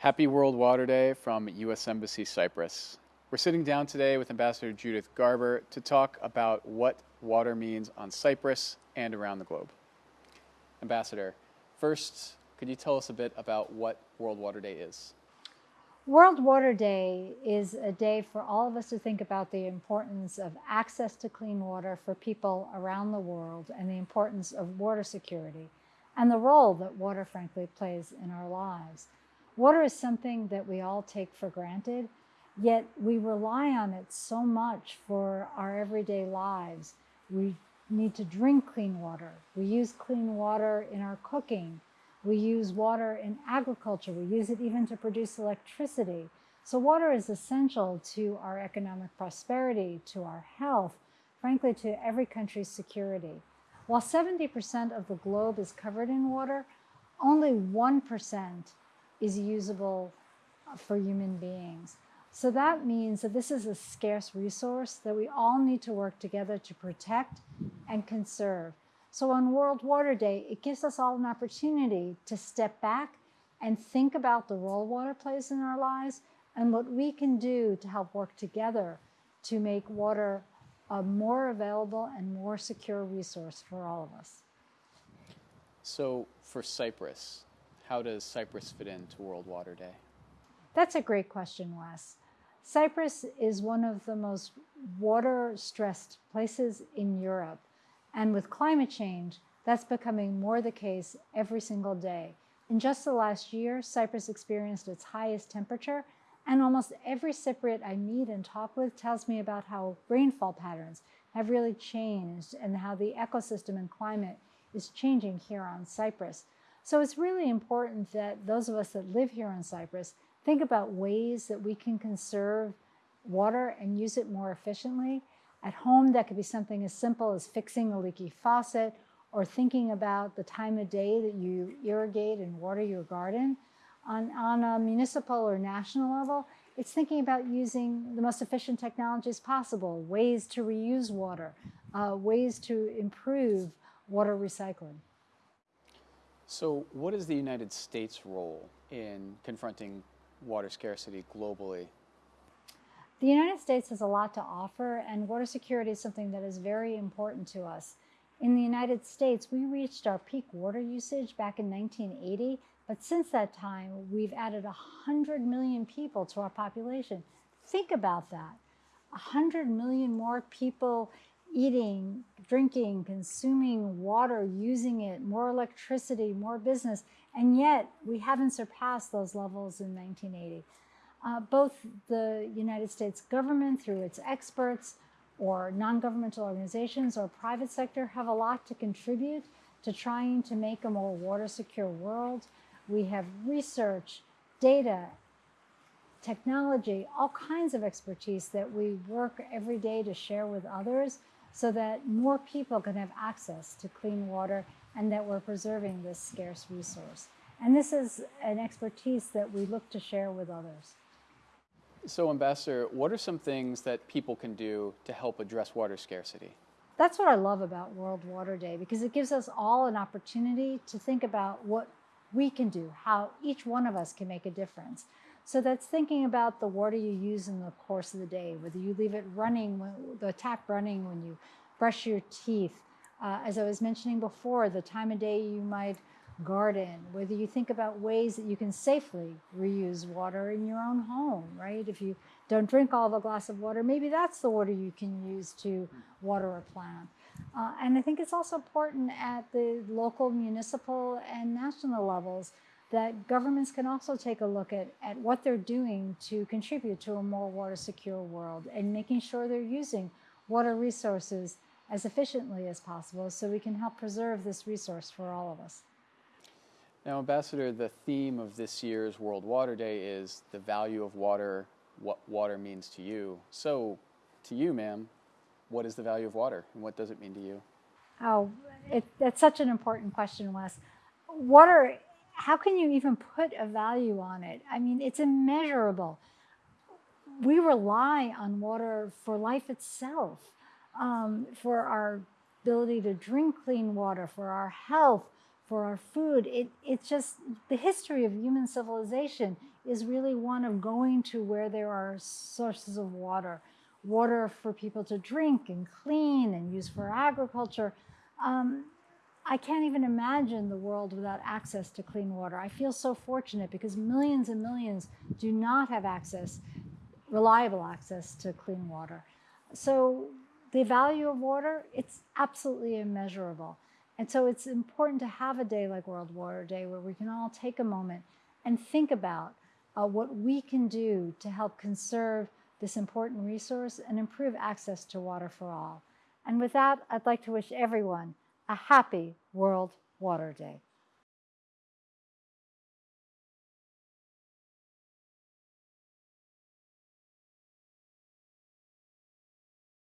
Happy World Water Day from U.S. Embassy Cyprus. We're sitting down today with Ambassador Judith Garber to talk about what water means on Cyprus and around the globe. Ambassador, first, could you tell us a bit about what World Water Day is? World Water Day is a day for all of us to think about the importance of access to clean water for people around the world and the importance of water security and the role that water, frankly, plays in our lives. Water is something that we all take for granted, yet we rely on it so much for our everyday lives. We need to drink clean water. We use clean water in our cooking. We use water in agriculture. We use it even to produce electricity. So water is essential to our economic prosperity, to our health, frankly, to every country's security. While 70% of the globe is covered in water, only 1% is usable for human beings. So that means that this is a scarce resource that we all need to work together to protect and conserve. So on World Water Day, it gives us all an opportunity to step back and think about the role water plays in our lives and what we can do to help work together to make water a more available and more secure resource for all of us. So for Cyprus, how does Cyprus fit into World Water Day? That's a great question, Wes. Cyprus is one of the most water-stressed places in Europe. And with climate change, that's becoming more the case every single day. In just the last year, Cyprus experienced its highest temperature, and almost every Cypriot I meet and talk with tells me about how rainfall patterns have really changed and how the ecosystem and climate is changing here on Cyprus. So it's really important that those of us that live here in Cyprus think about ways that we can conserve water and use it more efficiently. At home, that could be something as simple as fixing a leaky faucet or thinking about the time of day that you irrigate and water your garden. On, on a municipal or national level, it's thinking about using the most efficient technologies possible, ways to reuse water, uh, ways to improve water recycling. So what is the United States' role in confronting water scarcity globally? The United States has a lot to offer, and water security is something that is very important to us. In the United States, we reached our peak water usage back in 1980, but since that time, we've added 100 million people to our population. Think about that. 100 million more people eating, drinking, consuming water, using it, more electricity, more business, and yet we haven't surpassed those levels in 1980 uh, both the United States government through its experts or non-governmental organizations or private sector have a lot to contribute to trying to make a more water secure world. We have research, data, technology, all kinds of expertise that we work every day to share with others so that more people can have access to clean water and that we're preserving this scarce resource. And this is an expertise that we look to share with others. So Ambassador, what are some things that people can do to help address water scarcity? That's what I love about World Water Day because it gives us all an opportunity to think about what we can do, how each one of us can make a difference. So that's thinking about the water you use in the course of the day, whether you leave it running, the tap running when you brush your teeth. Uh, as I was mentioning before, the time of day you might garden, whether you think about ways that you can safely reuse water in your own home, right? If you don't drink all the glass of water, maybe that's the water you can use to water a plant. Uh, and I think it's also important at the local, municipal, and national levels that governments can also take a look at, at what they're doing to contribute to a more water secure world and making sure they're using water resources as efficiently as possible so we can help preserve this resource for all of us. Now, Ambassador, the theme of this year's World Water Day is the value of water, what water means to you. So, to you, ma'am, what is the value of water and what does it mean to you? Oh, it, that's such an important question, Wes. Water, how can you even put a value on it? I mean, it's immeasurable. We rely on water for life itself, um, for our ability to drink clean water, for our health, for our food. It, it's just the history of human civilization is really one of going to where there are sources of water, water for people to drink and clean and use for agriculture. Um, I can't even imagine the world without access to clean water. I feel so fortunate because millions and millions do not have access, reliable access to clean water. So the value of water, it's absolutely immeasurable. And so it's important to have a day like World Water Day where we can all take a moment and think about uh, what we can do to help conserve this important resource and improve access to water for all. And with that, I'd like to wish everyone a happy World Water Day.